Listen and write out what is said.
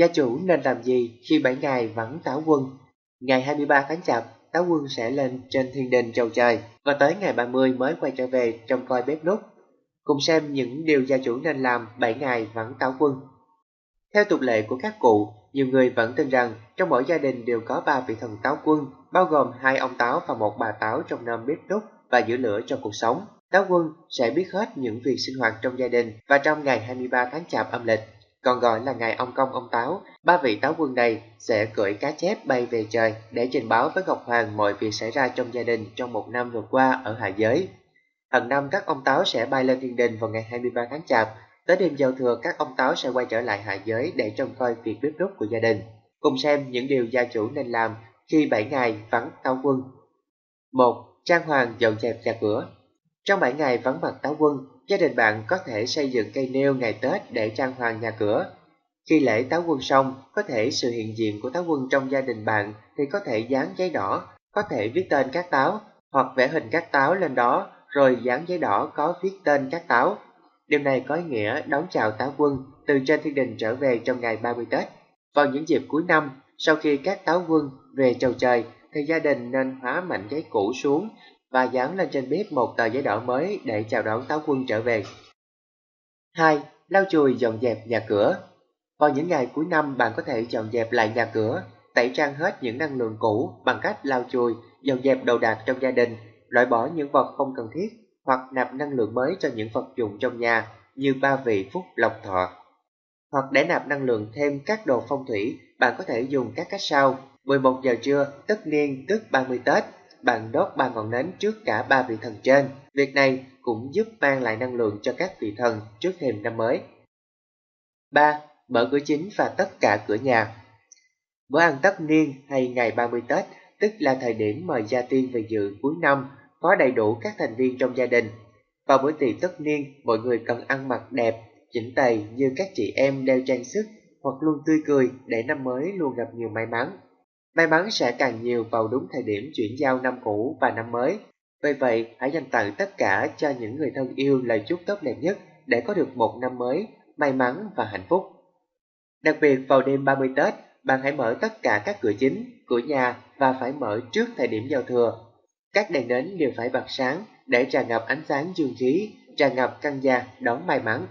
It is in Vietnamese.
Gia chủ nên làm gì khi 7 ngày vẫn táo quân? Ngày 23 tháng Chạp, táo quân sẽ lên trên thiên đình trầu trời và tới ngày 30 mới quay trở về trong coi bếp nút. Cùng xem những điều gia chủ nên làm 7 ngày vẫn táo quân. Theo tục lệ của các cụ, nhiều người vẫn tin rằng trong mỗi gia đình đều có ba vị thần táo quân, bao gồm hai ông táo và một bà táo trong năm bếp nút và giữ lửa cho cuộc sống. Táo quân sẽ biết hết những việc sinh hoạt trong gia đình và trong ngày 23 tháng Chạp âm lịch còn gọi là ngày ông công ông táo. Ba vị táo quân này sẽ cưỡi cá chép bay về trời để trình báo với Ngọc Hoàng mọi việc xảy ra trong gia đình trong một năm vừa qua ở hạ giới. Hàng năm các ông táo sẽ bay lên thiên đình vào ngày 23 tháng Chạp. Tới đêm giao thừa các ông táo sẽ quay trở lại hạ giới để trông coi việc bếp núc của gia đình. Cùng xem những điều gia chủ nên làm khi 7 ngày vắng táo quân. 1. Trang hoàng dọn dẹp nhà cửa Trong 7 ngày vắng mặt táo quân, Gia đình bạn có thể xây dựng cây nêu ngày Tết để trang hoàng nhà cửa. Khi lễ táo quân xong, có thể sự hiện diện của táo quân trong gia đình bạn thì có thể dán giấy đỏ, có thể viết tên các táo, hoặc vẽ hình các táo lên đó, rồi dán giấy đỏ có viết tên các táo. Điều này có ý nghĩa đón chào táo quân từ trên thiên đình trở về trong ngày 30 Tết. Vào những dịp cuối năm, sau khi các táo quân về chầu trời, thì gia đình nên hóa mảnh giấy cũ xuống và dán lên trên bếp một tờ giấy đỏ mới để chào đón táo quân trở về. 2. Lau chùi dọn dẹp nhà cửa Vào những ngày cuối năm bạn có thể dọn dẹp lại nhà cửa, tẩy trang hết những năng lượng cũ bằng cách lau chùi, dọn dẹp đồ đạc trong gia đình, loại bỏ những vật không cần thiết hoặc nạp năng lượng mới cho những vật dụng trong nhà như ba vị phúc lộc thọ. Hoặc để nạp năng lượng thêm các đồ phong thủy, bạn có thể dùng các cách sau. 11 giờ trưa, tất niên tức 30 Tết, bạn đốt ba ngọn nến trước cả ba vị thần trên. Việc này cũng giúp mang lại năng lượng cho các vị thần trước thềm năm mới. 3. Mở cửa chính và tất cả cửa nhà Bữa ăn tất niên hay ngày 30 Tết, tức là thời điểm mời gia tiên về dự cuối năm, có đầy đủ các thành viên trong gia đình. Vào buổi tiệc tất niên, mọi người cần ăn mặc đẹp, chỉnh tề như các chị em đeo trang sức hoặc luôn tươi cười để năm mới luôn gặp nhiều may mắn. May mắn sẽ càng nhiều vào đúng thời điểm chuyển giao năm cũ và năm mới. Vì vậy, hãy dành tặng tất cả cho những người thân yêu lời chúc tốt đẹp nhất để có được một năm mới, may mắn và hạnh phúc. Đặc biệt vào đêm 30 Tết, bạn hãy mở tất cả các cửa chính, cửa nhà và phải mở trước thời điểm giao thừa. Các đèn nến đều phải bật sáng để tràn ngập ánh sáng dương khí, tràn ngập căn gia đón may mắn.